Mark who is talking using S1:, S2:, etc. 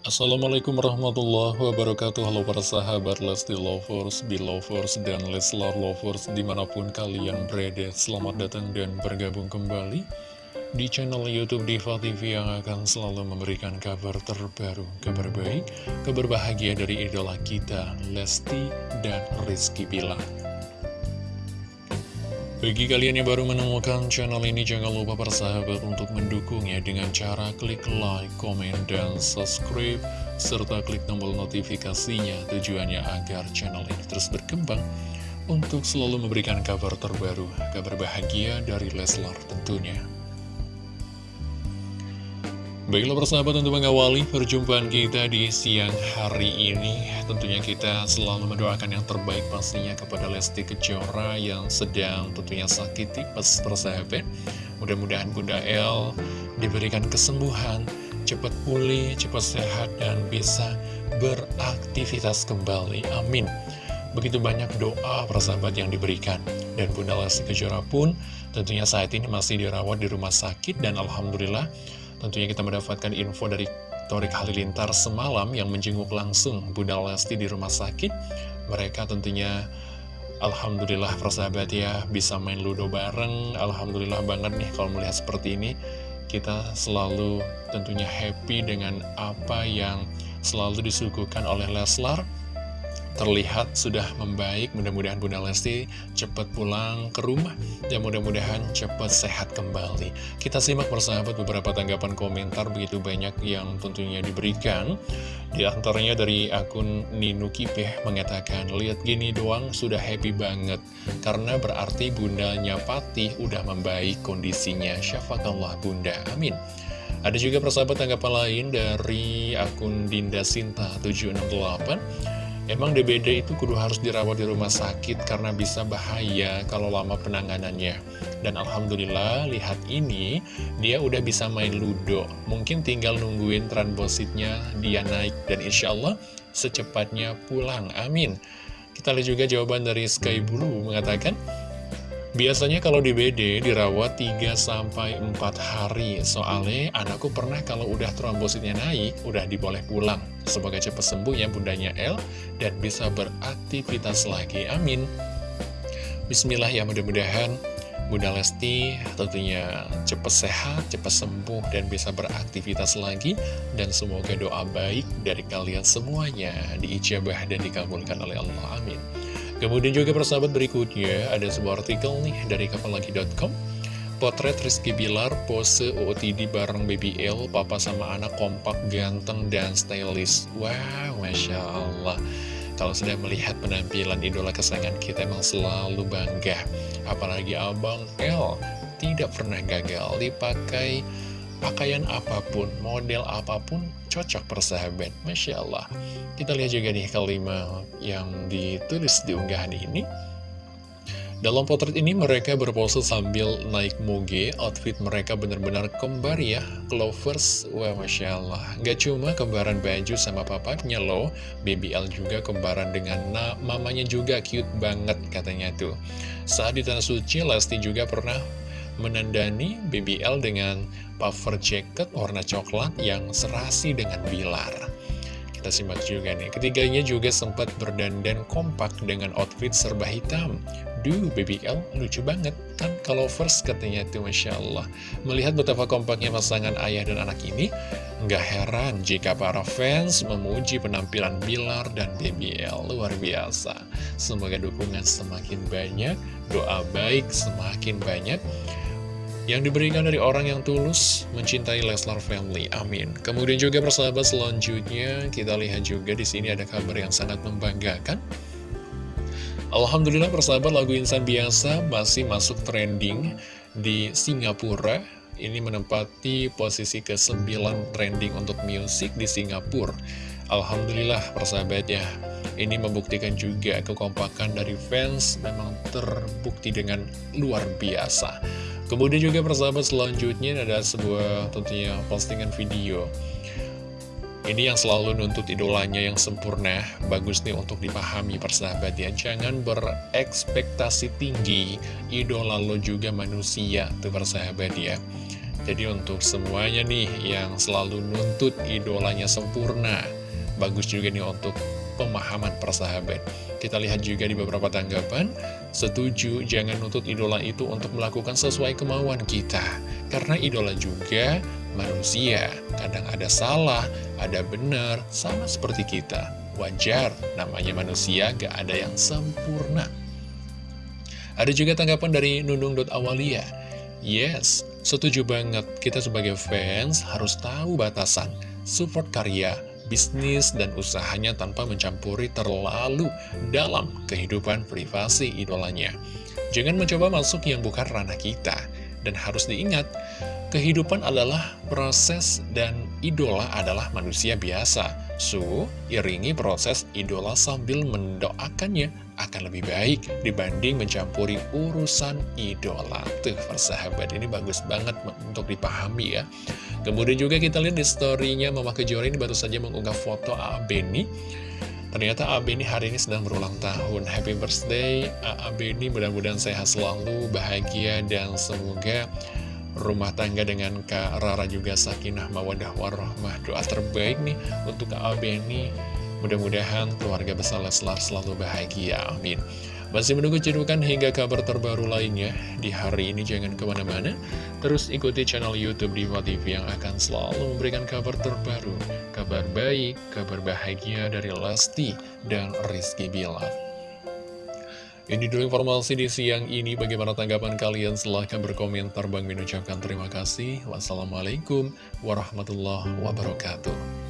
S1: Assalamualaikum warahmatullahi wabarakatuh. Halo para sahabat Lesti Lovers, Belovers, dan Leslar Lovers Di mana pun kalian berada Selamat datang dan bergabung kembali Di channel Youtube Diva TV Yang akan selalu memberikan kabar terbaru Kabar baik, kabar bahagia dari idola kita Lesti dan Rizky Bilar bagi kalian yang baru menemukan channel ini, jangan lupa persahabat untuk mendukungnya dengan cara klik like, komen, dan subscribe, serta klik tombol notifikasinya tujuannya agar channel ini terus berkembang untuk selalu memberikan kabar terbaru, kabar bahagia dari Leslar tentunya. Baiklah persahabat untuk mengawali perjumpaan kita di siang hari ini. Tentunya kita selalu mendoakan yang terbaik pastinya kepada Lesti Kejora yang sedang tentunya sakit tipes persahabat. Mudah-mudahan Bunda El diberikan kesembuhan, cepat pulih, cepat sehat dan bisa beraktivitas kembali. Amin. Begitu banyak doa persahabat yang diberikan. Dan Bunda Lesti Kejora pun tentunya saat ini masih dirawat di rumah sakit dan Alhamdulillah Tentunya kita mendapatkan info dari Torik Halilintar semalam yang menjenguk langsung Bunda Lesti di rumah sakit. Mereka tentunya Alhamdulillah persahabat ya bisa main ludo bareng. Alhamdulillah banget nih kalau melihat seperti ini. Kita selalu tentunya happy dengan apa yang selalu disuguhkan oleh Leslar terlihat sudah membaik. Mudah-mudahan Bunda Lesti cepat pulang ke rumah dan mudah-mudahan cepat sehat kembali. Kita simak persahabat beberapa tanggapan komentar begitu banyak yang tentunya diberikan. Di antaranya dari akun Ninu Kipeh mengatakan lihat gini doang sudah happy banget. Karena berarti bundanya Patih udah membaik kondisinya. Syafakallah bunda. Amin. Ada juga persahabat tanggapan lain dari akun Dinda Sinta 768 Emang DBD itu kudu harus dirawat di rumah sakit karena bisa bahaya kalau lama penanganannya. Dan Alhamdulillah, lihat ini, dia udah bisa main ludo. Mungkin tinggal nungguin trombositnya dia naik. Dan insya Allah, secepatnya pulang. Amin. Kita lihat juga jawaban dari Sky Blue mengatakan, Biasanya kalau di BD dirawat 3-4 hari Soalnya anakku pernah kalau udah trombositnya naik Udah diboleh pulang Semoga cepat sembuh ya bundanya L Dan bisa beraktivitas lagi Amin Bismillah ya mudah-mudahan Bunda Lesti tentunya cepat sehat, cepat sembuh, dan bisa beraktivitas lagi. Dan semoga doa baik dari kalian semuanya diijabah dan dikabulkan oleh Allah. Amin. Kemudian juga persahabat berikutnya ada sebuah artikel nih dari kapallagi.com Potret Rizky Bilar pose OOTD bareng Baby L, papa sama anak kompak, ganteng, dan stylish. Wow, Masya Allah. Kalau sudah melihat penampilan idola kesayangan kita emang selalu bangga. Apalagi Abang L tidak pernah gagal dipakai pakaian apa pun, model apa pun cocok persahabat. Masya Allah. Kita lihat juga nih kalimat yang ditulis di unggahan ini. Dalam potret ini mereka berpose sambil naik moge, outfit mereka benar-benar kembar ya, Clovers, wah Masya Allah. Gak cuma kembaran baju sama papanya loh, BBL juga kembaran dengan na mamanya juga cute banget katanya tuh. Saat di Tanah Suci, Lesti juga pernah menandani BBL dengan puffer jacket warna coklat yang serasi dengan Bilar. Kita simak juga nih, ketiganya juga sempat berdandan kompak dengan outfit serba hitam. Duh, BBL lucu banget, kan kalau first katanya tuh Masya Allah. Melihat betapa kompaknya pasangan ayah dan anak ini, nggak heran jika para fans memuji penampilan Bilar dan BBL luar biasa. Semoga dukungan semakin banyak, doa baik semakin banyak, yang diberikan dari orang yang tulus mencintai Leslar Family. Amin. Kemudian juga persahabat selanjutnya kita lihat juga di sini ada kabar yang sangat membanggakan. Alhamdulillah persahabat lagu Insan Biasa masih masuk trending di Singapura. Ini menempati posisi ke-9 trending untuk musik di Singapura. Alhamdulillah persahabat ya. Ini membuktikan juga kekompakan dari fans memang terbukti dengan luar biasa. Kemudian juga persahabat selanjutnya ada sebuah tentunya postingan video. Ini yang selalu nuntut idolanya yang sempurna Bagus nih untuk dipahami persahabat ya. Jangan berekspektasi tinggi Idola lo juga manusia Tuh persahabat ya. Jadi untuk semuanya nih yang selalu nuntut idolanya sempurna Bagus juga nih untuk pemahaman persahabat Kita lihat juga di beberapa tanggapan Setuju jangan nuntut idola itu untuk melakukan sesuai kemauan kita. Karena idola juga manusia. Kadang ada salah, ada benar, sama seperti kita. Wajar, namanya manusia gak ada yang sempurna. Ada juga tanggapan dari Nunung.awalia Yes, setuju banget. Kita sebagai fans harus tahu batasan Support karya, bisnis, dan usahanya tanpa mencampuri terlalu dalam kehidupan privasi idolanya. Jangan mencoba masuk yang bukan ranah kita. Dan harus diingat, kehidupan adalah proses dan idola adalah manusia biasa So, iringi proses idola sambil mendoakannya akan lebih baik dibanding mencampuri urusan idola. Tuh, persahabat, ini bagus banget untuk dipahami ya. Kemudian juga kita lihat di story-nya Mama Kejora ini baru saja mengunggah foto A.A. Beni. Ternyata A.A. Beni hari ini sedang berulang tahun. Happy birthday A.A. Beni, mudah-mudahan sehat selalu, bahagia, dan semoga rumah tangga dengan Kak Rara juga sakinah mawadah warahmah. Doa terbaik nih untuk Kak Abeni mudah-mudahan keluarga besar Leslar selalu bahagia amin. Masih menunggu cedukan hingga kabar terbaru lainnya. Di hari ini jangan ke mana-mana. Terus ikuti channel youtube Diva TV yang akan selalu memberikan kabar terbaru kabar baik, kabar bahagia dari Lesti dan Rizky Bilar ini dulu informasi di siang ini. Bagaimana tanggapan kalian? Silahkan berkomentar. Bang Min ucapkan terima kasih. Wassalamualaikum warahmatullahi wabarakatuh.